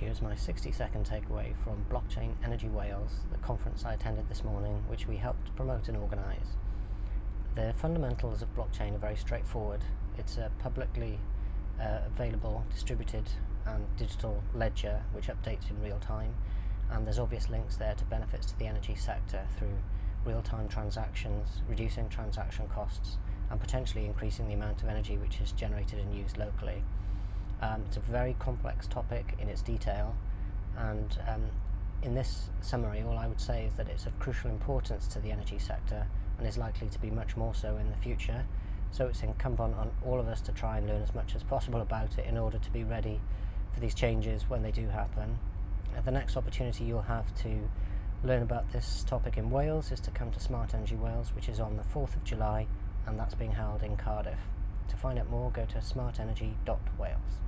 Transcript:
Here's my 60 second takeaway from Blockchain Energy Wales, the conference I attended this morning, which we helped promote and organise. The fundamentals of blockchain are very straightforward. It's a publicly uh, available, distributed and digital ledger which updates in real time, and there's obvious links there to benefits to the energy sector through real-time transactions, reducing transaction costs, and potentially increasing the amount of energy which is generated and used locally. Um, it's a very complex topic in its detail and um, in this summary all I would say is that it's of crucial importance to the energy sector and is likely to be much more so in the future so it's incumbent on all of us to try and learn as much as possible about it in order to be ready for these changes when they do happen. Uh, the next opportunity you'll have to learn about this topic in Wales is to come to Smart Energy Wales which is on the 4th of July and that's being held in Cardiff. To find out more go to smartenergy.wales.